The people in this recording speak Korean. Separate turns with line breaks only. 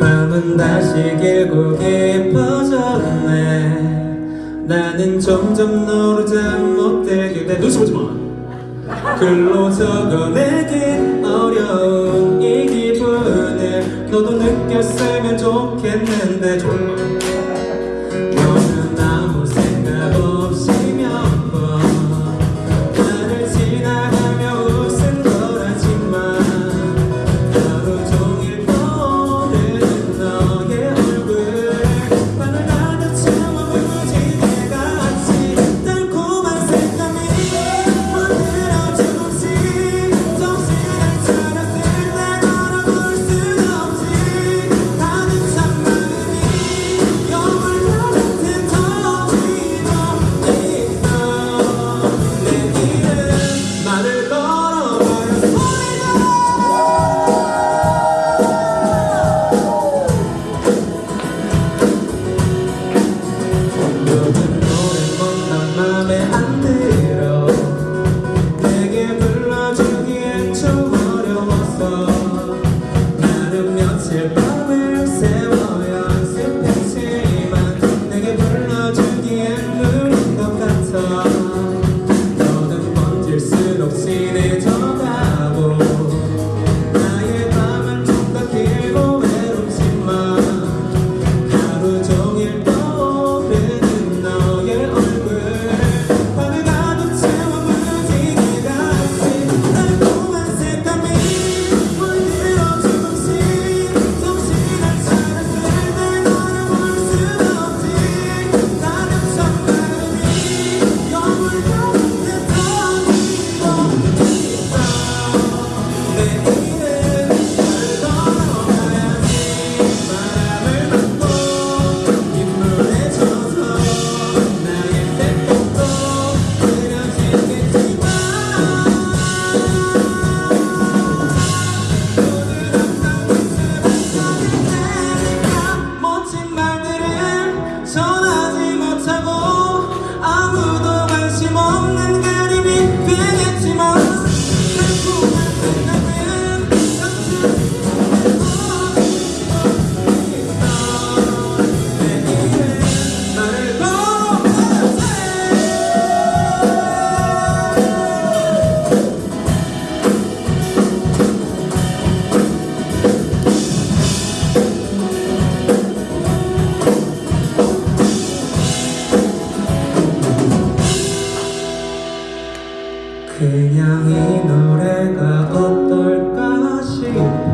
밤은 다시 길고 깊어졌네. 나는 점점 너로 잠못 들길래 눈치 보지마. 글로 적어내긴 어려운 이 기분을 너도 느꼈으면 좋겠는데. 졸라 그냥 이 노래가 어떨까 싶어.